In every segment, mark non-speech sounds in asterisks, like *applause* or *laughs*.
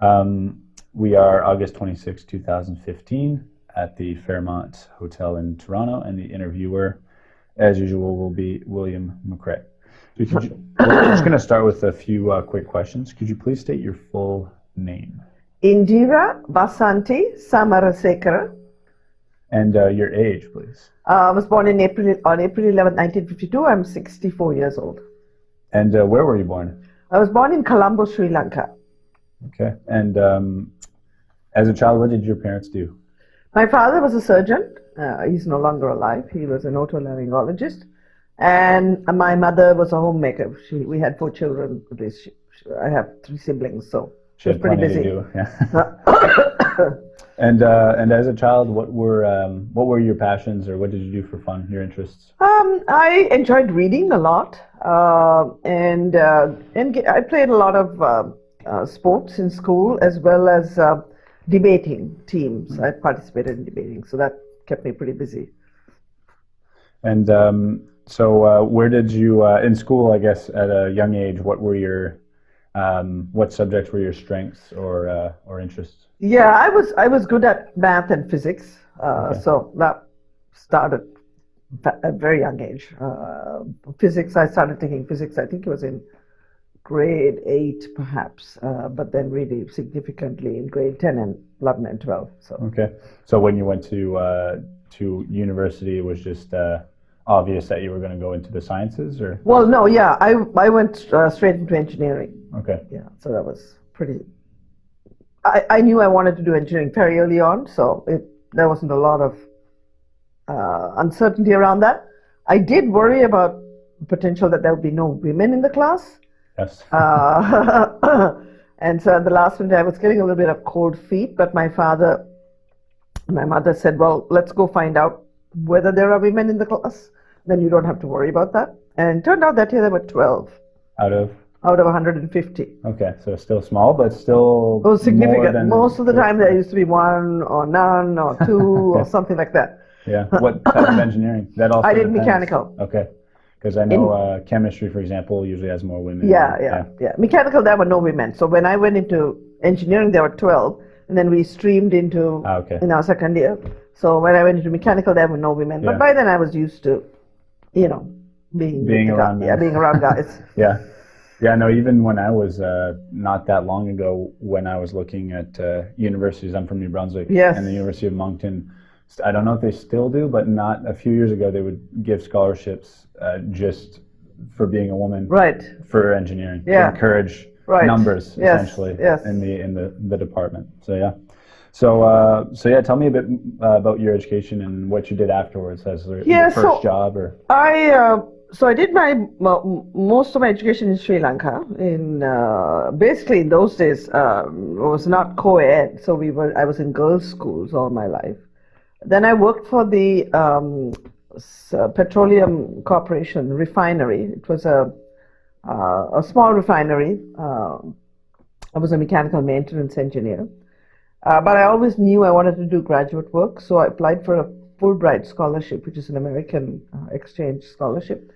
Um, we are August 26, 2015, at the Fairmont Hotel in Toronto, and the interviewer, as usual, will be William. So could you- we're just going to start with a few uh, quick questions. Could you please state your full name Indira Vasanti Samarasekera. and uh, your age, please? Uh, I was born in April on April 11, 1952. I'm 64 years old. And uh, where were you born? I was born in Colombo, Sri Lanka. Okay. And um, as a child, what did your parents do? My father was a surgeon. Uh, he's no longer alive. He was an otolaryngologist. And my mother was a homemaker. She, we had four children. She, she- I have three siblings, so she was pretty busy. do, Yeah. *coughs* and uh, and as a child, what were um, what were your passions, or what did you do for fun? Your interests? Um, I enjoyed reading a lot, uh, and uh, and I played a lot of uh, sports in school as well as uh, debating teams. I participated in debating, so that kept me pretty busy. And um, so, uh, where did you uh, in school? I guess at a young age, what were your um, what subjects were your strengths or uh, or interests? Yeah, I was I was good at math and physics, uh, so that started at a very young age. Uh, physics, I started taking physics. I think it was in grade eight, perhaps, uh, but then really significantly in grade ten and eleven and twelve. So. Okay. So when you went to uh, to university, it was just uh, obvious that you were going to go into the sciences, or Well, no, yeah, I I went uh, straight into engineering. okay. Yeah, so that was pretty. I I knew I wanted to do engineering very early on, so it there wasn't a lot of uh, uncertainty around that. I did worry about the potential that there would be no women in the class, Yes. *laughs* uh, *laughs* and so at the last minute I was getting a little bit of cold feet. But my father, my mother said, "Well, let's go find out whether there are women in the class. Then you don't have to worry about that." And it turned out that year there were twelve Out of out of 150. okay, so still small, but still more significant. Most of the time there used to be one or none or two *laughs* or something like that. Yeah. What type of engineering? That also I did depends. mechanical. Okay. Because I know uh, chemistry, for example, usually has more women. Yeah, yeah, yeah. Mechanical, there were no women. So when I went into engineering, there were 12. And then we streamed into Ah, okay. in our second year. So when I went into mechanical, there were no women. Yeah. But by then I was used to, you know, being, Being around guy- yeah, being around guys. Yeah. Yeah, no, even when I was uh, not that long ago, when I was looking at uh, universities, I'm from New Brunswick, Yes. and the University of Moncton, I don't know if they still do, but not a few years ago, they would give scholarships uh, just for being a woman right. for engineering Yeah. to encourage Right. numbers Yes, essentially yes. in the in the, the department. So yeah. So uh, so yeah, tell me a bit uh, about your education and what you did afterwards as your Yeah, first so- job or I uh, so I did my most of my education in Sri Lanka. In uh, basically in those days, um, it was not co-ed, so we were I was in girls' schools all my life. Then I worked for the um, uh, Petroleum Corporation refinery. It was a uh, a small refinery. Um I was a mechanical maintenance engineer. Uh, but I always knew I wanted to do graduate work, so I applied for a Fulbright scholarship, which is an American uh, exchange scholarship,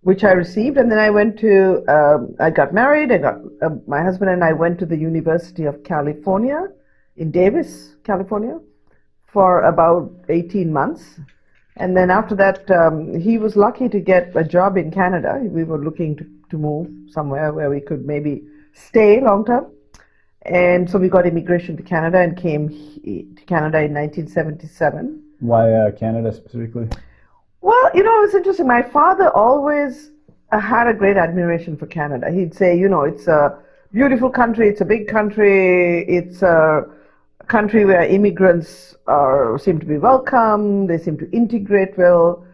which I received. And then I went to, um, I got married. I got uh, my husband and I went to the University of California in Davis, California, for about 18 months. And then after that, um, he was lucky to get a job in Canada. We were looking to, to move somewhere where we could maybe stay long term. And so we got immigration to Canada and came to Canada in 1977. why uh, Canada specifically? Well, you know, it's interesting. My father always uh, had a great admiration for Canada. He'd say, you know, it's a beautiful country, it's a big country, it's a country where immigrants are, seem to be welcome, they seem to integrate well.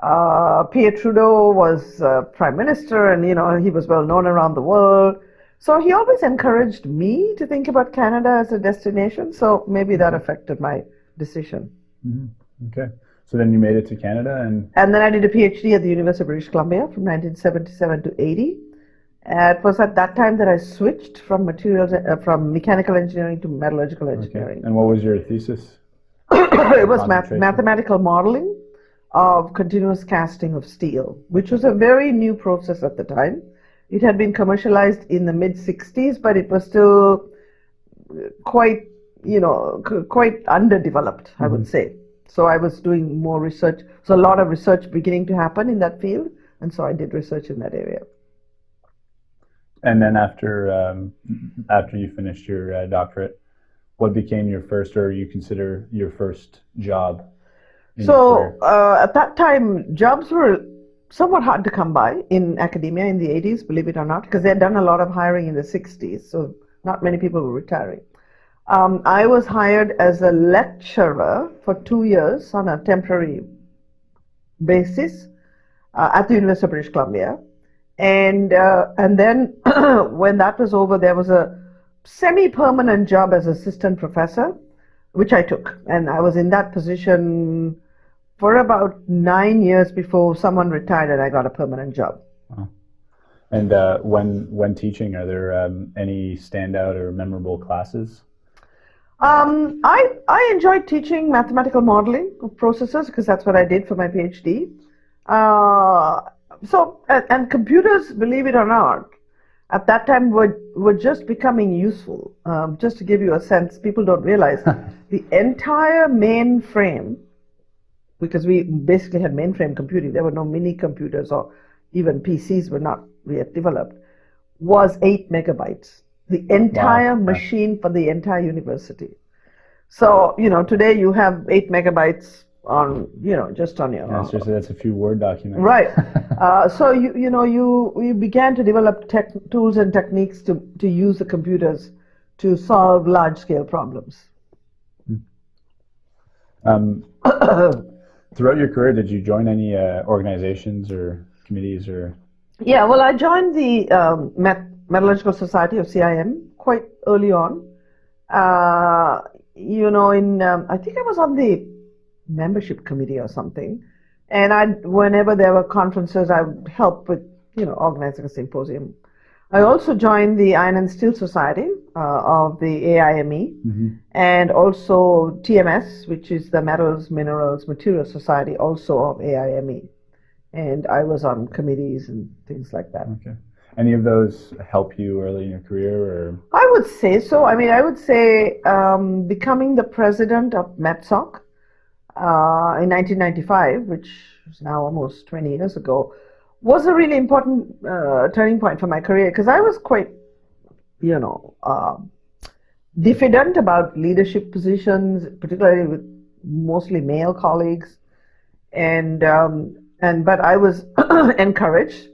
Uh, Pierre Trudeau was uh, prime minister, and you know he was well known around the world. So he always encouraged me to think about Canada as a destination. So maybe that affected my decision. Okay. So then you made it to Canada and And then I did a PhD at the University of British Columbia from 1977 to 80. Uh, it was at that time that I switched from materials uh, from mechanical engineering to metallurgical okay. engineering. And what was your thesis? *coughs* it was math- mathematical modeling of continuous casting of steel, which was a very new process at the time. It had been commercialized in the mid 60s, but it was still quite, you know, c- quite underdeveloped, I would say. So I was doing more research. So a lot of research beginning to happen in that field, and so I did research in that area. And then after um, after you finished your uh, doctorate, what became your first, or you consider your first job? So uh, at that time, jobs were somewhat hard to come by in academia in the 80s, believe it or not, because they had done a lot of hiring in the 60s, so not many people were retiring. Um, I was hired as a lecturer for two years on a temporary basis uh, at the University of British Columbia, and uh, and then *clears throat* when that was over, there was a semi-permanent job as assistant professor, which I took, and I was in that position for about nine years before someone retired and I got a permanent job. And uh, when when teaching, are there um, any standout or memorable classes? Um, I, I enjoyed teaching mathematical modeling of processes because that's what I did for my PhD. Uh, so, and, and computers, believe it or not, at that time were, were just becoming useful. Um, just to give you a sense, people don't realize *laughs* the entire mainframe, because we basically had mainframe computing, there were no mini computers or even PCs were not yet developed, was eight megabytes. The entire yeah. machine for the entire university. So, you know, today you have eight megabytes on, you know, just on your. Yeah, seriously, that's a few Word documents. Right. *laughs* Uh, so you you know you you began to develop tech tools and techniques to to use the computers to solve large scale problems. Um, *coughs* throughout your career, did you join any uh, organizations or committees or? Yeah, well, I joined the um, Met- Metallurgical Society of CIM quite early on. Uh, you know, in um, I think I was on the membership committee or something, and I whenever there were conferences, I would help with you know organizing a symposium. I also joined the Iron and Steel Society uh, of the AIME, and also TMS, which is the Metals, Minerals, Materials Society, also of AIME. And I was on committees and things like that. Okay. Any of those help you early in your career, or I would say so. I mean, I would say um, becoming the president of METSOC uh, in 1995, which is now almost 20 years ago, was a really important uh, turning point for my career because I was quite, you know, uh, diffident about leadership positions, particularly with mostly male colleagues, and um, and but I was *clears throat* encouraged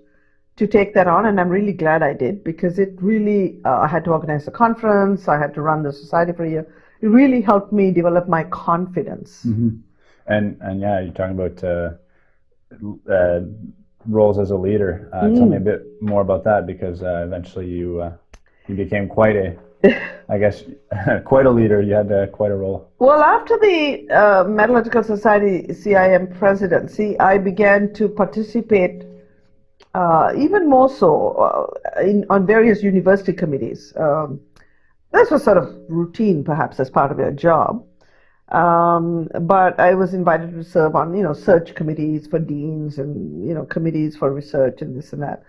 to take that on, and I'm really glad I did because it really, uh, I had to organize a conference, I had to run the society for a year. It really helped me develop my confidence. And and yeah, you're talking about uh, uh, roles as a leader. Uh, Tell me a bit more about that because uh, eventually you uh, you became quite a, I guess, *laughs* quite a leader. You had uh, quite a role. Well, after the uh, Metallurgical Society CIM presidency, I began to participate uh, even more so uh, in, on various university committees. Um, this was sort of routine, perhaps, as part of your job. Um, but I was invited to serve on, you know, search committees for deans and, you know, committees for research and this and that.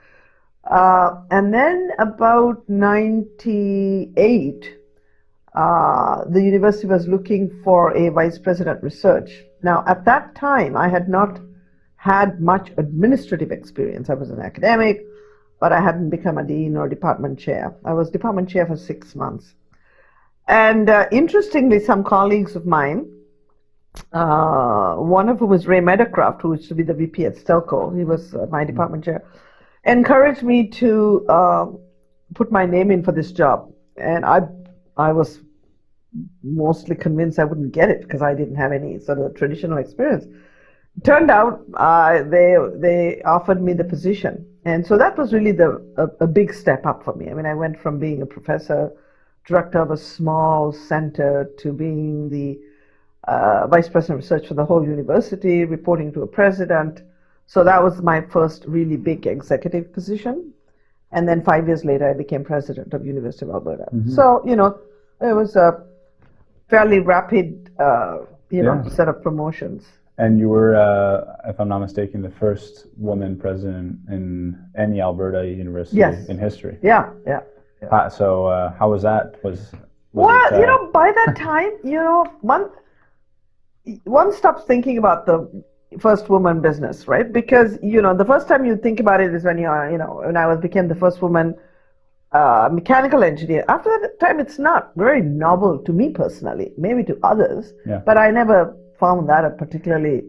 Uh, and then about 98, uh, the university was looking for a vice president research. Now, at that time, I had not had much administrative experience. I was an academic, but I hadn't become a dean or department chair. I was department chair for six months. And uh, interestingly, some colleagues of mine, uh, one of whom was Ray Meadowcroft, who used to be the VP at Stelco, he was uh, my department chair, encouraged me to uh, put my name in for this job. And I, I was mostly convinced I wouldn't get it because I didn't have any sort of traditional experience. Turned out uh, they they offered me the position, and so that was really the a, a big step up for me. I mean, I went from being a professor, director of a small center, to being the uh, vice president of research for the whole university, reporting to a president. So that was my first really big executive position. And then five years later, I became president of University of Alberta. So, you know, it was a fairly rapid, uh, you know, set of promotions. And you were, uh, if I'm not mistaken, the first woman president in any Alberta university Yes. in history. Yeah, yeah. Uh, so uh, how was that? Was Was well, it, uh, you know, by that time, you know, one one stops thinking about the first woman business, right? Because you know, the first time you think about it is when you are, you know, when I was became the first woman uh, mechanical engineer. After that time, it's not very novel to me personally, maybe to others, Yeah. but I never found that a particularly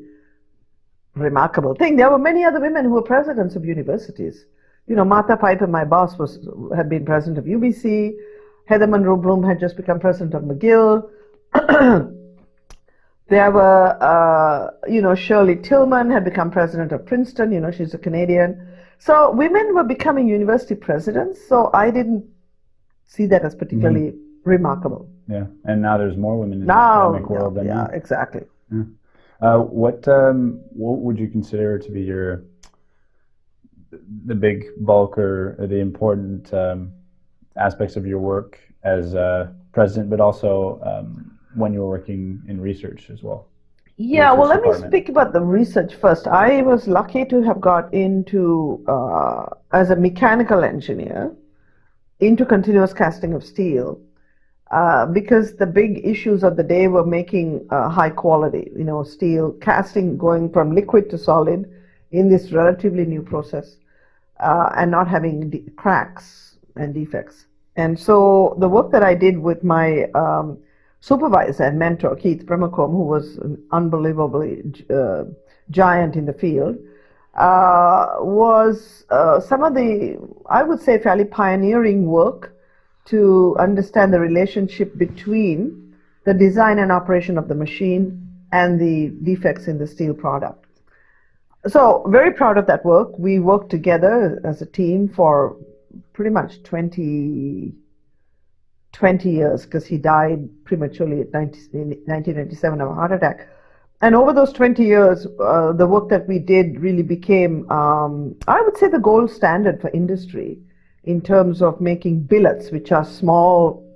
remarkable thing. There were many other women who were presidents of universities. You know, Martha Piper, my boss, was had been president of UBC. Heather Munroe-Blum had just become president of McGill. *clears throat* there were, uh, you know, Shirley Tilghman had become president of Princeton. You know, she's a Canadian. So women were becoming university presidents. So I didn't see that as particularly remarkable. yeah, and now there's more women in Now, the academic world than yeah, you. exactly. Uh, what um, what would you consider to be your the big bulk or the important um, aspects of your work as uh, president, but also um, when you were working in research as well? Yeah, well, let me speak about the research first. I was lucky to have got into, uh, as a mechanical engineer, into continuous casting of steel. Uh, because the big issues of the day were making uh, high quality, you know, steel casting going from liquid to solid in this relatively new process uh, and not having cracks and defects. And so the work that I did with my um, supervisor and mentor, Keith Brimacombe, who was an unbelievably uh, giant in the field, uh, was uh, some of the, I would say, fairly pioneering work to understand the relationship between the design and operation of the machine and the defects in the steel product. So, very proud of that work. We worked together as a team for pretty much 20, 20 years because he died prematurely at 90, in 1997 of a heart attack. And over those 20 years, uh, the work that we did really became, um, I would say, the gold standard for industry in terms of making billets, which are small,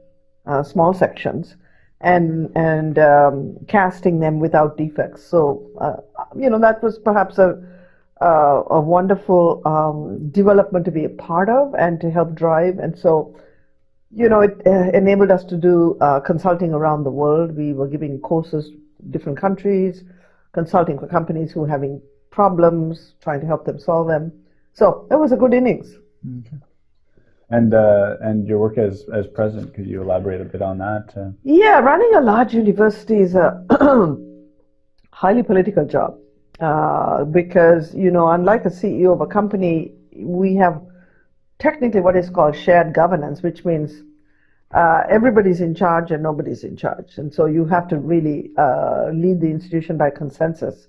uh, small sections, and and um, casting them without defects. So, uh, you know, that was perhaps a uh, a wonderful um, development to be a part of and to help drive. And so, you know, it uh, enabled us to do uh, consulting around the world. We were giving courses different countries, consulting for companies who were having problems, trying to help them solve them. So it was a good innings. And uh, and your work as as president, could you elaborate a bit on that? Uh, Yeah, running a large university is a *clears throat* highly political job uh, because, you know, unlike a CEO of a company, we have technically what is called shared governance, which means uh, everybody's in charge and nobody's in charge. And so you have to really uh, lead the institution by consensus.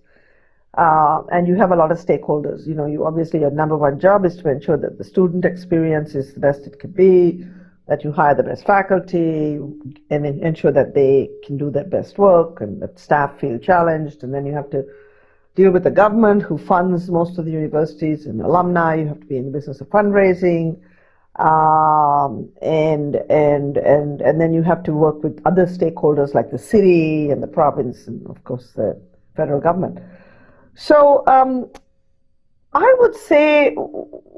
Uh, and you have a lot of stakeholders. You know, you obviously your number one job is to ensure that the student experience is the best it can be, that you hire the best faculty, and ensure that they can do their best work, and that staff feel challenged. And then you have to deal with the government who funds most of the universities and alumni. You have to be in the business of fundraising, um, and and and and then you have to work with other stakeholders like the city and the province, and of course the federal government. So um, I would say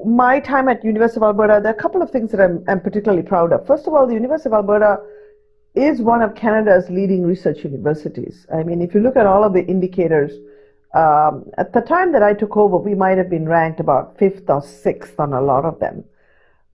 my time at University of Alberta, there are a couple of things that I'm, I'm particularly proud of. First of all, the University of Alberta is one of Canada's leading research universities. I mean, if you look at all of the indicators, um, at the time that I took over, we might have been ranked about fifth or sixth on a lot of them,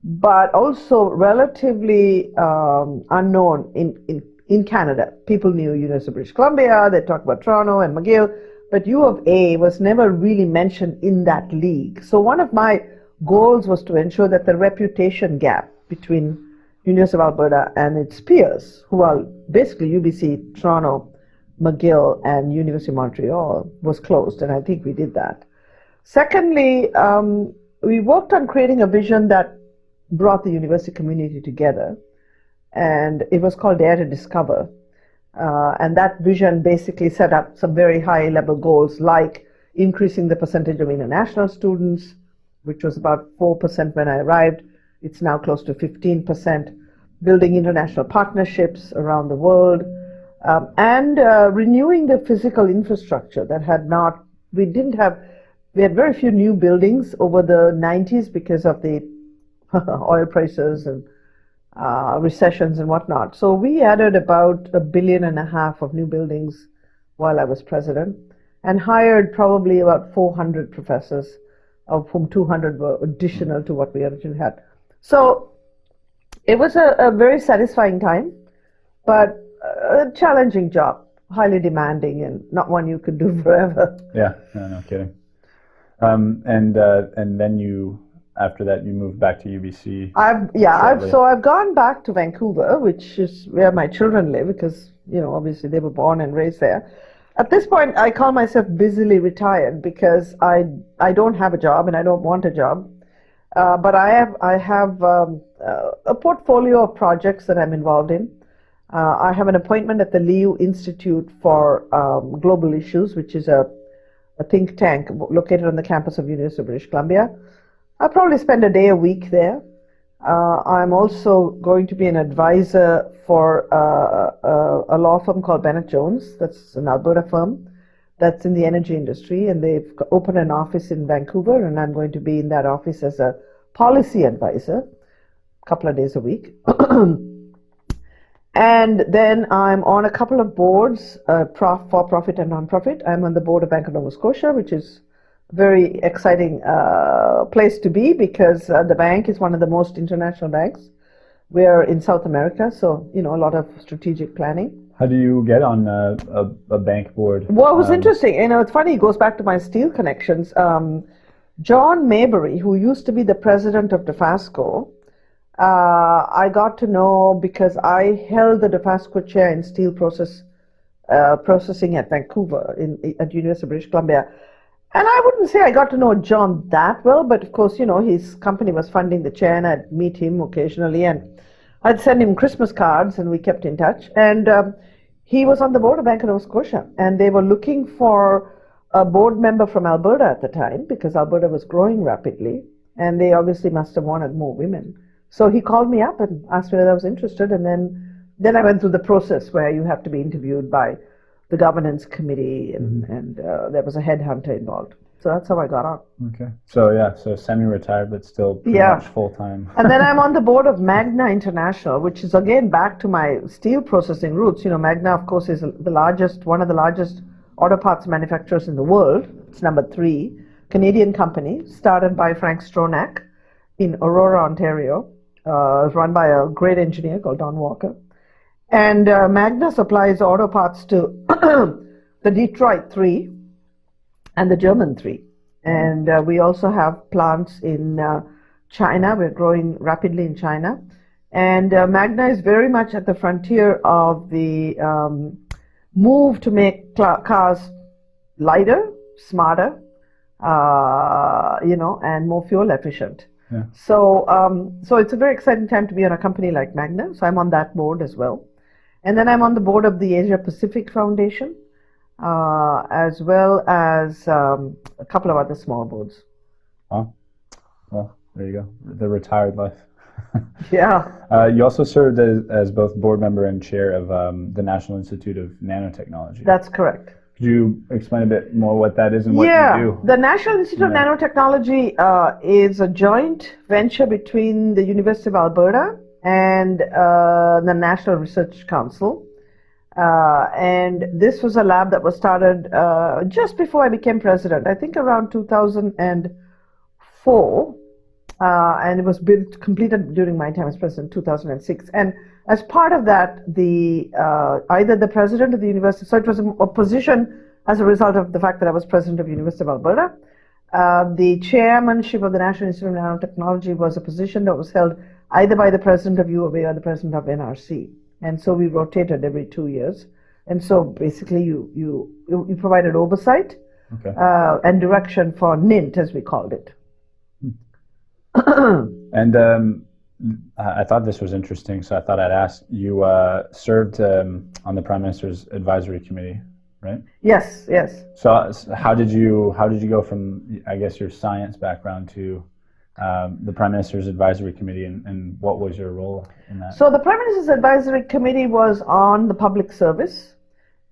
but also relatively um, unknown in, in, in Canada. People knew University of British Columbia, they talked about Toronto and McGill, but U of A was never really mentioned in that league. So one of my goals was to ensure that the reputation gap between University of Alberta and its peers, who are basically UBC, Toronto, McGill, and University of Montreal, was closed, and I think we did that. Secondly, um, we worked on creating a vision that brought the university community together, and it was called Dare to Discover. Uh, and that vision basically set up some very high level goals like increasing the percentage of international students, which was about 4% when I arrived. It's now close to 15%. Building international partnerships around the world, um, and uh, renewing the physical infrastructure that had not, we didn't have, we had very few new buildings over the 90s because of the *laughs* oil prices and uh, recessions and whatnot. So we added about a billion and a half of new buildings while I was president and hired probably about 400 professors, of whom 200 were additional to what we originally had. So it was a, a very satisfying time, but a challenging job, highly demanding, and not one you could do *laughs* forever. Yeah, no, no kidding. Um, and uh, and then you after that you moved back to UBC. I've yeah, I've so I've gone back to Vancouver, which is where my children live because you know obviously they were born and raised there. At this point, I call myself busily retired because I I don't have a job and I don't want a job, uh, but I have I have um, uh, a portfolio of projects that I'm involved in. Uh, I have an appointment at the Liu Institute for um, Global Issues, which is a, a think tank located on the campus of University of British Columbia. I probably spend a day a week there. Uh, I'm also going to be an advisor for uh, a, a law firm called Bennett Jones. That's an Alberta firm that's in the energy industry, and they've opened an office in Vancouver, and I'm going to be in that office as a policy advisor, a couple of days a week. *coughs* And then I'm on a couple of boards, uh, for profit and non-profit. I'm on the board of Bank of Nova Scotia, which is very exciting uh, place to be because uh, the bank is one of the most international banks. We're in South America, so you know a lot of strategic planning. How do you get on uh, a, a bank board? What was Um, interesting, you know, it's funny. It goes back to my steel connections. Um, John Mayberry, who used to be the president of Dofasco, uh, I got to know because I held the Dofasco chair in steel process uh, processing at Vancouver in at University of British Columbia. And I wouldn't say I got to know John that well, but of course, you know, his company was funding the chair, and I'd meet him occasionally, and I'd send him Christmas cards, and we kept in touch. And um, he was on the board of Bank of Nova Scotia, and they were looking for a board member from Alberta at the time because Alberta was growing rapidly, and they obviously must have wanted more women. So he called me up and asked me whether I was interested, and then then I went through the process where you have to be interviewed by the governance committee, and, and uh, there was a headhunter involved. So that's how I got on. Okay. So yeah, so semi-retired, but still Yeah. much full time. And then I'm on the *laughs* board of Magna International, which is again back to my steel processing roots. You know, Magna, of course, is the largest, one of the largest auto parts manufacturers in the world. It's number three, Canadian company, started by Frank Stronach in Aurora, Ontario. Uh, run by a great engineer called Don Walker. And uh, Magna supplies auto parts to *clears throat* the Detroit 3 and the German 3. And uh, we also have plants in uh, China. We're growing rapidly in China. And uh, Magna is very much at the frontier of the um, move to make cars lighter, smarter, uh, you know, and more fuel efficient. Yeah. So, um, so it's a very exciting time to be on a company like Magna. So I'm on that board as well, and then I'm on the board of the Asia Pacific Foundation, uh, as well as um, a couple of other small boards. Wow. Well, there you go. The retired life. *laughs* Yeah, Uh, you also served as, as both board member and chair of um, the National Institute of Nanotechnology. that's correct. Could you explain a bit more what that is and what yeah, you do? the National Institute of Nanotechnology uh, is a joint venture between the University of Alberta and uh, the National Research Council. Uh, and this was a lab that was started uh, just before I became president, I think around 2004. Uh, and it was built, completed during my time as president, 2006. And as part of that, the uh, either the president of the university, so it was a, position as a result of the fact that I was president of the University of Alberta. Uh, the chairmanship of the National Institute of Nanotechnology was a position that was held either by the president of U of A or the president of NRC. And so we rotated every two years. And so basically, you you you provided oversight Okay. uh, and direction for NINT, as we called it. *clears throat* And um, I thought this was interesting, so I thought I'd ask. You uh, served um, on the Prime Minister's Advisory Committee, right? Yes, yes. So, how did you how did you go from I guess your science background to um, the Prime Minister's Advisory Committee, and, and what was your role in that? So the Prime Minister's Advisory Committee was on the public service,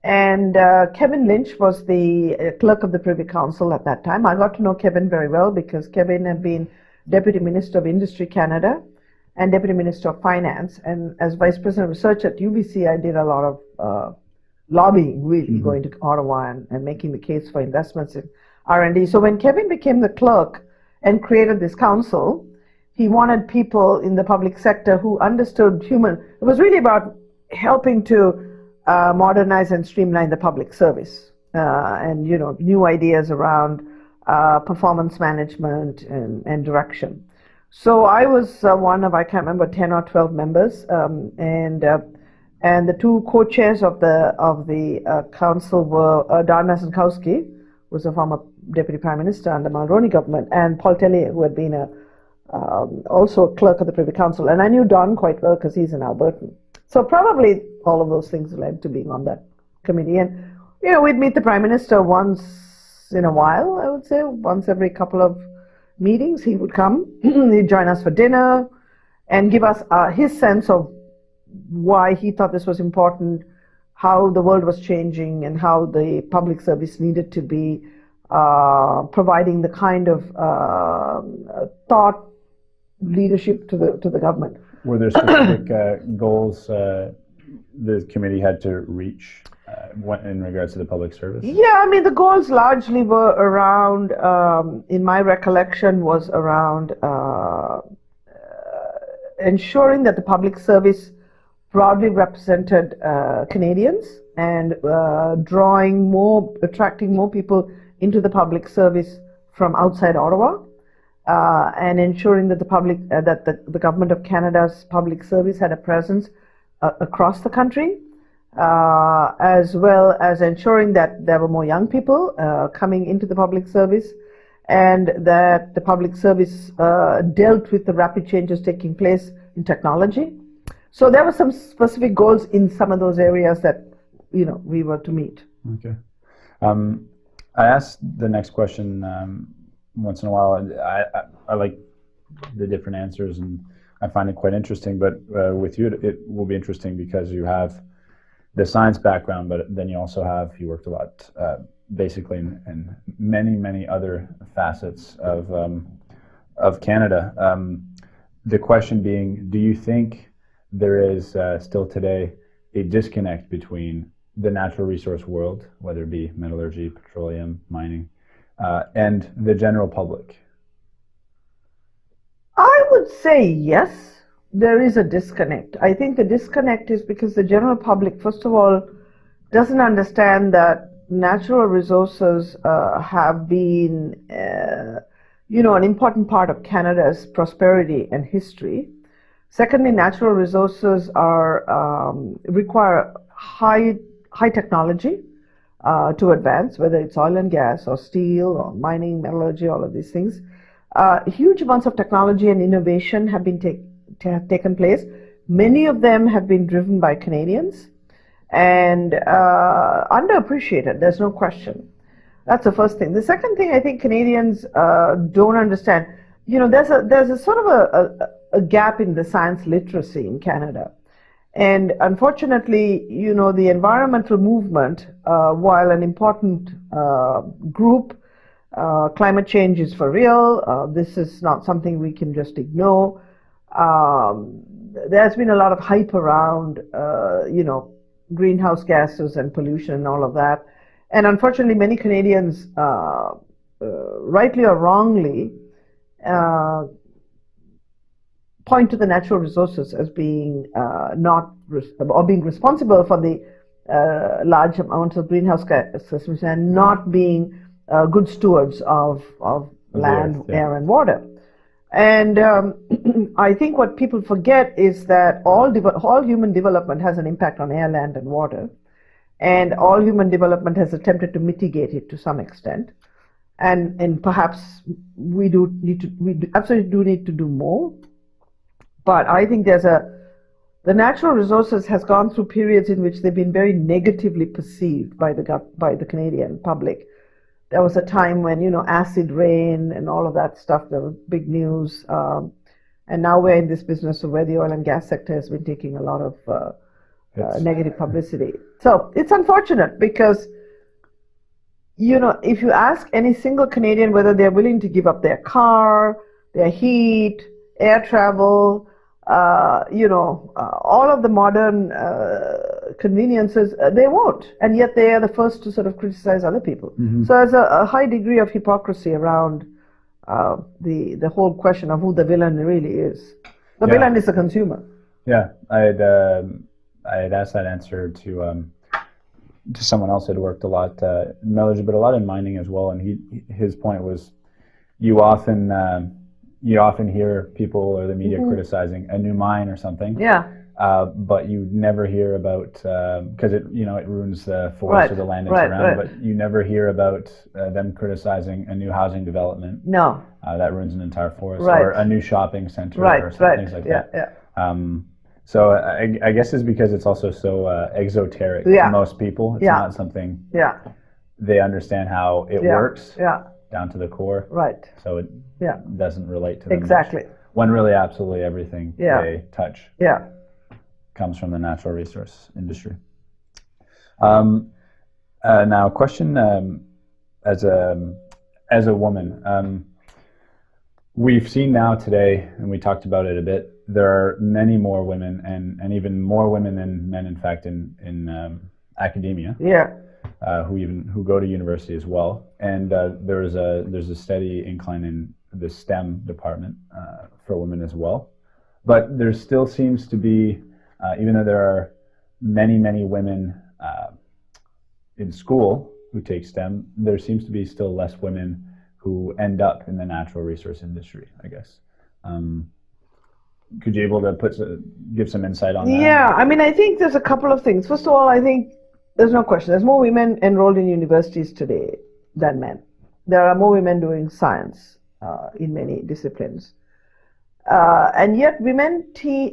and uh, Kevin Lynch was the uh, clerk of the Privy Council at that time. I got to know Kevin very well because Kevin had been Deputy Minister of Industry Canada, and Deputy Minister of Finance. And as Vice President of Research at UBC, I did a lot of uh, lobbying, really, mm-hmm. going to Ottawa and, and making the case for investments in R&D. So when Kevin became the clerk and created this council, he wanted people in the public sector who understood human. It was really about helping to uh, modernize and streamline the public service, uh, and you know, new ideas around uh, performance management and, and direction. So I was uh, one of I can't remember ten or twelve members, um, and uh, and the two co-chairs of the of the uh, council were uh, Don Mazankowski, who was a former deputy prime minister under Mulroney government, and Paul Tellier, who had been a um, also a clerk of the Privy Council. And I knew Don quite well because he's an Albertan. So probably all of those things led to being on that committee. And, you know, we'd meet the Prime Minister once in a while, I would say, once every couple of meetings. He would come, *clears throat* he'd join us for dinner and give us uh, his sense of why he thought this was important, how the world was changing, and how the public service needed to be providing the kind of uh, thought leadership to the to the government. Were there specific uh, goals uh, the committee had to reach uh, in regards to the public service? Yeah, I mean the goals largely were around. Um, in my recollection, was around uh, ensuring that the public service broadly represented uh, Canadians and uh, drawing more, attracting more people into the public service from outside Ottawa uh, and ensuring that the public uh, that the, the government of Canada's public service had a presence uh, across the country, uh, as well as ensuring that there were more young people uh, coming into the public service, and that the public service uh, dealt with the rapid changes taking place in technology. So there were some specific goals in some of those areas that you know we were to meet. Okay. Um, I asked the next question um, once in a while. I, I, I, like the different answers and I find it quite interesting. But uh, with you, it, it, will be interesting because you have the science background, but then you also have you worked a lot, uh, basically, in, in, many many other facets of um, of Canada. Um, the question being, do you think there is uh, still today a disconnect between the natural resource world, whether it be metallurgy, petroleum, mining, uh, and the general public? I would say yes, there is a disconnect. I think the disconnect is because the general public, first of all, doesn't understand that natural resources uh, have been, uh, you know, an important part of Canada's prosperity and history. Secondly, natural resources are um, require high high technology uh, to advance, whether it's oil and gas or steel or mining, metallurgy, all of these things. Uh, huge amounts of technology and innovation have been take, have taken place. Many of them have been driven by Canadians and uh, underappreciated. There's no question. That's the first thing. The second thing I think Canadians uh, don't understand. You know, there's a there's a sort of a, a, a gap in the science literacy in Canada. And unfortunately, you know, the environmental movement, uh, while an important uh, group, uh, climate change is for real. Uh, this is not something we can just ignore. Um, there's been a lot of hype around, uh, you know, greenhouse gases and pollution and all of that. And unfortunately, many Canadians, uh, rightly or wrongly, point to the natural resources as being uh, not or being responsible for the uh, large amounts of greenhouse gases and not being uh, good stewards of, of land, yeah. air, and water. And um, *clears throat* I think what people forget is that all, all human development has an impact on air, land, and water. And all human development has attempted to mitigate it to some extent. And, and perhaps we do need to, we absolutely do need to do more but I think there's a the natural resources has gone through periods in which they've been very negatively perceived by the by the Canadian public. There was a time when you know acid rain and all of that stuff. There was big news, um, and now we're in this business of where the oil and gas sector has been taking a lot of uh, uh, negative publicity. So it's unfortunate because you know if you ask any single Canadian whether they're willing to give up their car, their heat, air travel, uh, you know, uh, all of the modern uh, conveniences, uh, they won't. And yet they are the first to sort of criticize other people. Mm-hmm. So there's a, a, high degree of hypocrisy around uh, the, the whole question of who the villain really is. The Yeah. villain is the consumer. Yeah, I had um, I had asked that answer to um, to someone else who had worked a lot uh, in metallurgy, but a lot in mining as well. And he his point was, you often um, you often hear people or the media criticizing a new mine or something, Yeah, uh, but you never hear about because it you know it ruins the forest Right, or the land it's right, around. right. But you never hear about uh, them criticizing a new housing development no, uh, that ruins an entire forest Right. or a new shopping center or something, right. things like yeah, that. yeah. Um, so I, I guess it's because it's also so uh, exoteric Yeah. to most people. It's Yeah. not something Yeah, they understand how it yeah, works yeah, down to the core. right. So it Yeah, doesn't relate to them much. exactly. When really, absolutely everything Yeah. they touch Yeah. comes from the natural resource industry. Um, uh, now, a question um, as a as a woman, um, we've seen now today, and we talked about it a bit. There are many more women, and, and even more women than men, in fact, in in um, academia, Yeah, uh, who even who go to university as well. And uh, there's a there's a steady incline in the STEM department uh, for women as well. But there still seems to be, uh, even though there are many many women uh, in school who take STEM, there seems to be still less women who end up in the natural resource industry. I guess. Um, could you able to put give some insight on that? Yeah, I mean, I think there's a couple of things. First of all, I think there's no question. There's more women enrolled in universities today than men. There are more women doing science uh, in many disciplines. Uh, and yet, women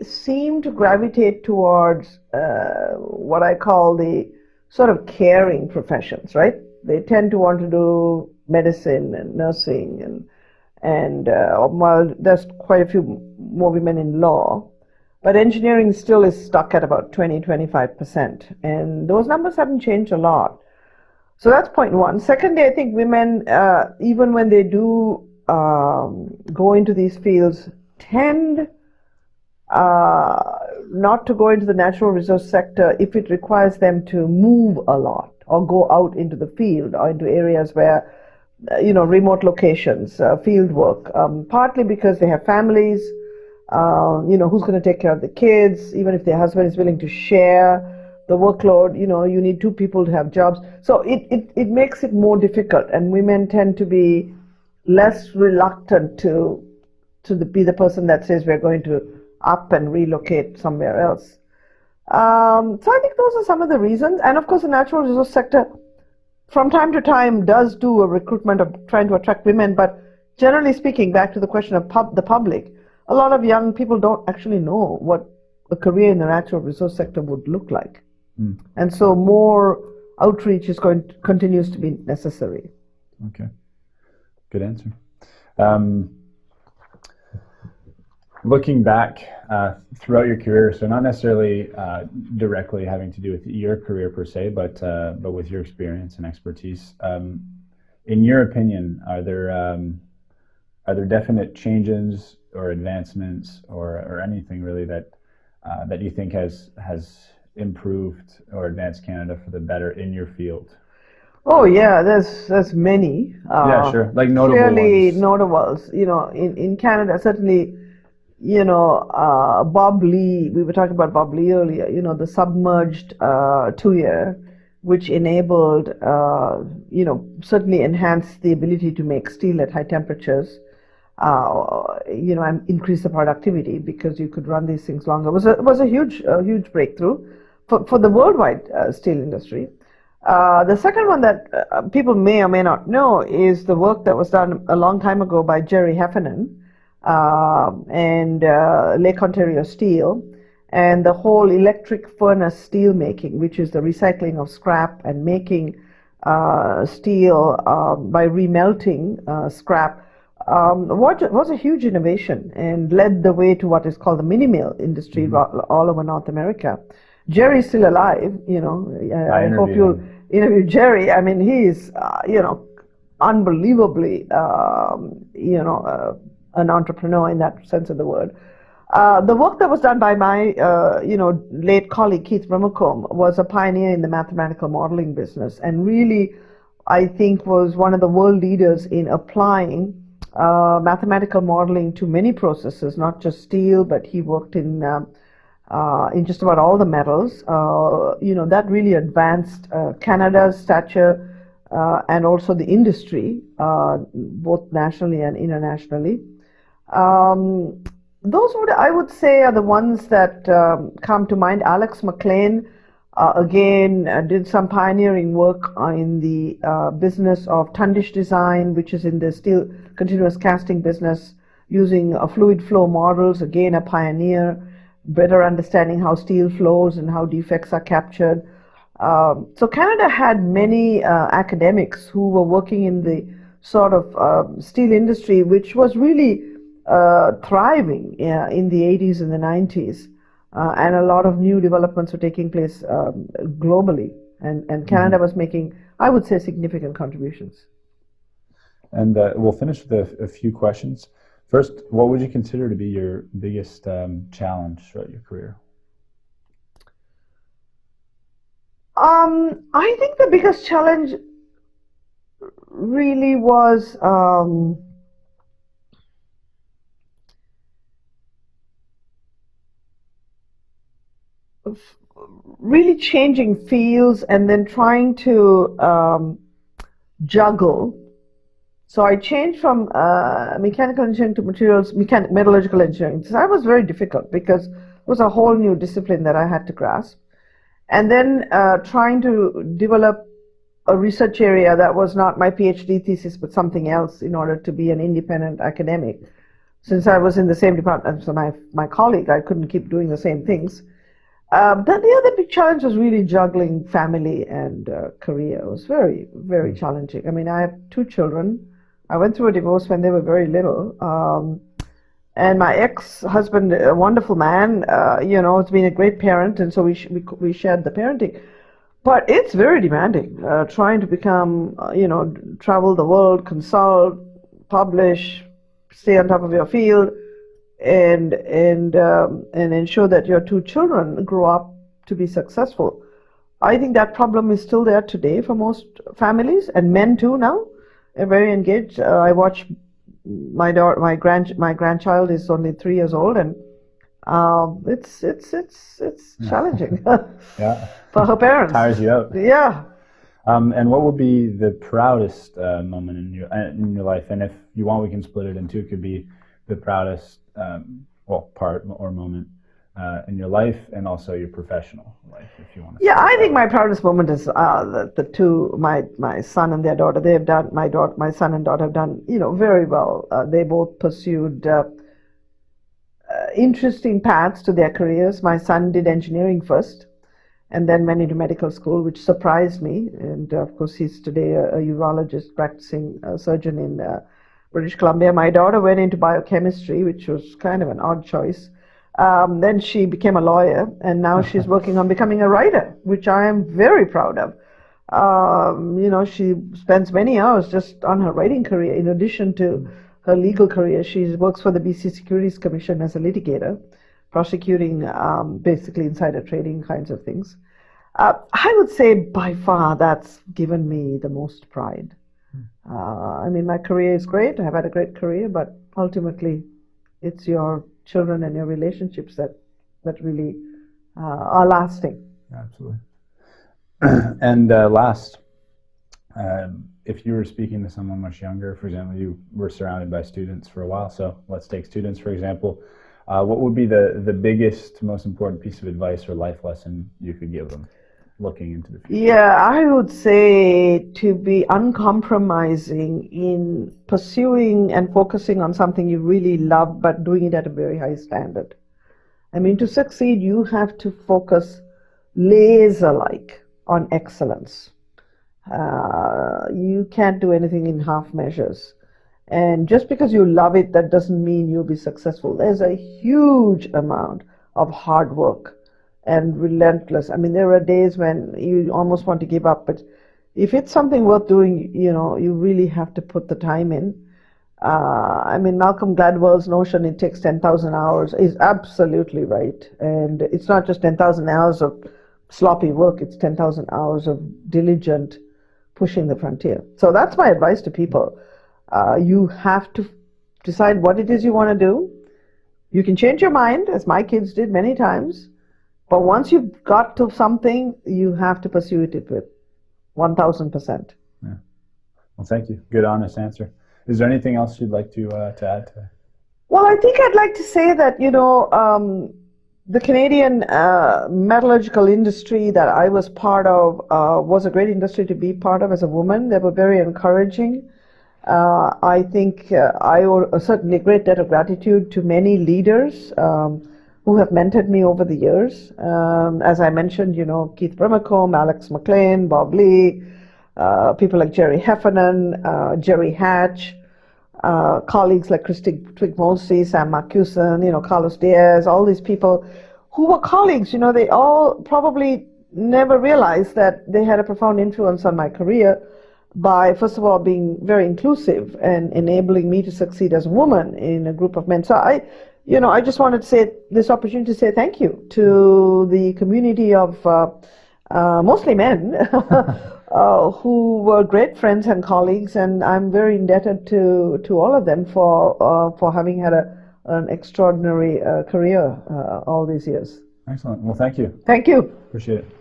seem to gravitate towards uh, what I call the sort of caring professions, right? They tend to want to do medicine and nursing and and uh, while there's quite a few more women in law, but engineering still is stuck at about 20, 25%. And those numbers haven't changed a lot. So that's point one. Secondly, I think women, uh, even when they do um, go into these fields, tend uh, not to go into the natural resource sector if it requires them to move a lot or go out into the field or into areas where uh, you know, remote locations, uh, field work, um, partly because they have families, uh, you know, who's going to take care of the kids, even if their husband is willing to share the workload, you know, you need two people to have jobs. So it, it, it makes it more difficult, and women tend to be less reluctant to to the, be the person that says we're going to up and relocate somewhere else. Um, so I think those are some of the reasons, and of course, the natural resource sector from time to time does do a recruitment of trying to attract women, but generally speaking, back to the question of pub, the public, a lot of young people don't actually know what a career in the natural resource sector would look like, Mm. and so more outreach is going to, continues to be necessary. Okay. Good answer. Um, looking back uh, throughout your career, so not necessarily uh, directly having to do with your career per se, but uh, but with your experience and expertise, um, in your opinion, are there um, are there definite changes or advancements or, or anything really that uh, that you think has has improved or advanced Canada for the better in your field? Oh yeah, there's there's many. Uh, yeah, sure. Like notable clearly ones. notables. You know, in, in Canada, certainly, you know, uh, Bob Lee, we were talking about Bob Lee earlier, you know, the submerged uh, tuyere, which enabled, uh, you know, certainly enhanced the ability to make steel at high temperatures. Uh, you know, increase the productivity because you could run these things longer. It was a, was a huge, a huge breakthrough for, for the worldwide uh, steel industry. Uh, the second one that uh, people may or may not know is the work that was done a long time ago by Jerry Heffernan uh, and uh, Lake Ontario Steel, and the whole electric furnace steel making, which is the recycling of scrap and making uh, steel um, by remelting uh, scrap, um, was, was a huge innovation and led the way to what is called the mini mill industry all, all over North America. Jerry's still alive, you know. I, I hope you'll interview Jerry. I mean, he's, uh, you know, unbelievably, um, you know, uh, an entrepreneur in that sense of the word. Uh, the work that was done by my, uh, you know, late colleague Keith Brimacombe was a pioneer in the mathematical modeling business, and really, I think, was one of the world leaders in applying uh, mathematical modeling to many processes, not just steel, but he worked in um, uh, in just about all the metals. Uh, you know, that really advanced uh, Canada's stature and also the industry, both nationally and internationally. Um, those would I would say are the ones that um, come to mind. Alex McLean uh, again uh, did some pioneering work in the uh, business of tundish design, which is in the steel continuous casting business, using fluid flow models. Again, a pioneer, better understanding how steel flows and how defects are captured. Um, so Canada had many uh, academics who were working in the sort of um, steel industry, which was really uh, thriving in the 80s and the 90s. Uh, and a lot of new developments were taking place um, globally. And, and Canada mm-hmm. was making, I would say, significant contributions. And uh, we'll finish with a, a, few questions. First, what would you consider to be your biggest um, challenge throughout your career? Um, I think the biggest challenge really was um, really changing fields and then trying to um, juggle. So I changed from uh, mechanical engineering to materials, mechan- metallurgical engineering. So that was very difficult because it was a whole new discipline that I had to grasp. And then uh, trying to develop a research area that was not my PhD thesis but something else in order to be an independent academic. Since I was in the same department as my, my colleague, I couldn't keep doing the same things. Um, then the other big challenge was really juggling family and uh, career. It was very, very challenging. I mean, I have two children. I went through a divorce when they were very little. Um, and my ex-husband, a wonderful man, uh, you know, has been a great parent, and so we, sh- we, we shared the parenting. But it's very demanding, uh, trying to become, uh, you know, travel the world, consult, publish, stay on top of your field and and um, and ensure that your two children grow up to be successful. I think that problem is still there today for most families and men too now. Very engaged. Uh, I watch my daughter, my grand, my grandchild is only three years old, and um, it's it's it's it's challenging. *laughs* *laughs* yeah. for her parents. Tires you out. Yeah. Um, and what would be the proudest uh, moment in your in your life? And if you want, we can split it in two. It could be the proudest um, well part or moment uh, in your life and also your professional life, if you want to. Yeah, I think my proudest moment is uh, the, the two my my son and their daughter. They have done my daughter, my son and daughter have done you know very well. Uh, they both pursued. Uh, uh, interesting paths to their careers. My son did engineering first, and then went into medical school, which surprised me. And of course, he's today a, a urologist practicing uh, surgeon in British Columbia. My daughter went into biochemistry, which was kind of an odd choice. Um, then she became a lawyer, and now *laughs* she's working on becoming a writer, which I am very proud of. Um, you know, she spends many hours just on her writing career. In addition to her legal career, she works for the BC Securities Commission as a litigator, prosecuting um, basically insider trading kinds of things. Uh, I would say by far that's given me the most pride. Uh, I mean, my career is great. I've had a great career, but ultimately, it's your children and your relationships that that really uh, are lasting. Absolutely. *clears throat* and uh, last, um, if you were speaking to someone much younger, for example, you were surrounded by students for a while. So let's take students for example. Uh, what would be the the biggest, most important piece of advice or life lesson you could give them? Looking into the future? Yeah, I would say to be uncompromising in pursuing and focusing on something you really love, but doing it at a very high standard. I mean, to succeed, you have to focus laser like on excellence. Uh, you can't do anything in half measures. And just because you love it, that doesn't mean you'll be successful. There's a huge amount of hard work and relentless. I mean, there are days when you almost want to give up, but if it's something worth doing, you know, you really have to put the time in. Uh, I mean, Malcolm Gladwell's notion it takes 10,000 hours is absolutely right. And it's not just 10,000 hours of sloppy work, it's 10,000 hours of diligent pushing the frontier. So that's my advice to people. Uh, you have to decide what it is you want to do. You can change your mind, as my kids did many times. But once you've got to something, you have to pursue it with 1000%. Yeah. Well, thank you. Good, honest answer. Is there anything else you'd like to, uh, to add today? Well, I think I'd like to say that, you know, um, the Canadian uh, metallurgical industry that I was part of uh, was a great industry to be part of as a woman. They were very encouraging. Uh, I think uh, I owe a certainly a great debt of gratitude to many leaders um, who have mentored me over the years. Um, as I mentioned, you know, Keith Brimacombe, Alex McLean, Bob Lee, uh, people like Jerry Heffernan, uh, Jerry Hatch, uh, colleagues like Christy Twigg-Molesey, Sam Marcuson, you know, Carlos Diaz, all these people who were colleagues, you know, they all probably never realized that they had a profound influence on my career by, first of all, being very inclusive and enabling me to succeed as a woman in a group of men. So I, you know, I just wanted to say this opportunity to say thank you to the community of uh, uh, mostly men *laughs* uh, who were great friends and colleagues, and I'm very indebted to to all of them for uh, for having had a an extraordinary uh, career uh, all these years. Excellent. Well, thank you. Thank you. Appreciate it.